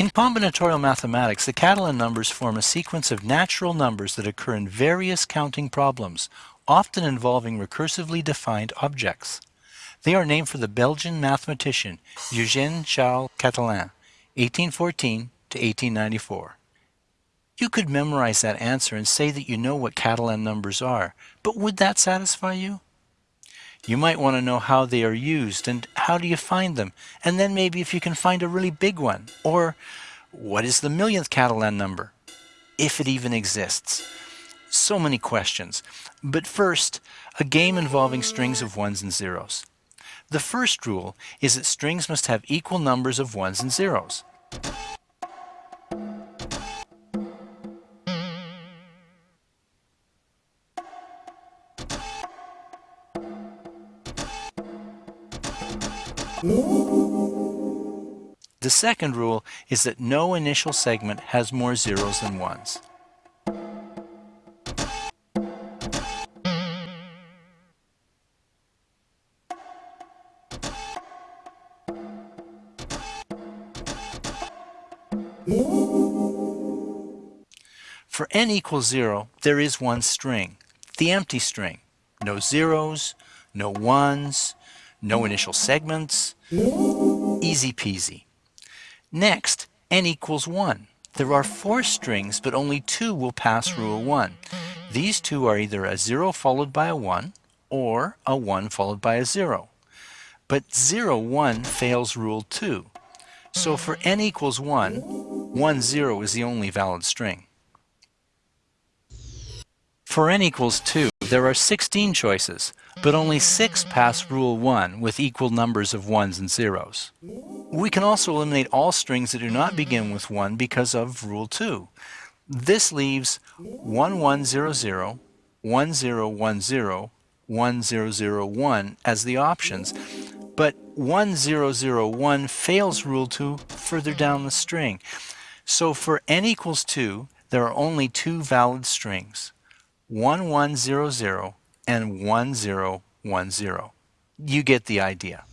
In combinatorial mathematics, the Catalan numbers form a sequence of natural numbers that occur in various counting problems, often involving recursively defined objects. They are named for the Belgian mathematician Eugène Charles Catalan, 1814 to 1894. You could memorize that answer and say that you know what Catalan numbers are, but would that satisfy you? You might want to know how they are used and how do you find them, and then maybe if you can find a really big one, or what is the millionth Catalan number, if it even exists. So many questions. But first, a game involving strings of ones and zeros. The first rule is that strings must have equal numbers of ones and zeros. The second rule is that no initial segment has more zeros than ones. For n equals 0, there is one string, the empty string. No zeros, no ones, no initial segments, easy peasy. Next, n equals 1. There are four strings, but only two will pass rule 1. These two are either a 0 followed by a 1, or a 1 followed by a 0. But 0, 1 fails rule 2. So for n equals 1, 1, 0 is the only valid string. For n equals 2, there are 16 choices, but only 6 pass rule 1 with equal numbers of 1s and 0s. We can also eliminate all strings that do not begin with 1 because of rule 2. This leaves 1100, 1010, 1001 as the options, but 1001 fails rule 2 further down the string. So for n equals 2, there are only two valid strings. 1100 and 1010. You get the idea.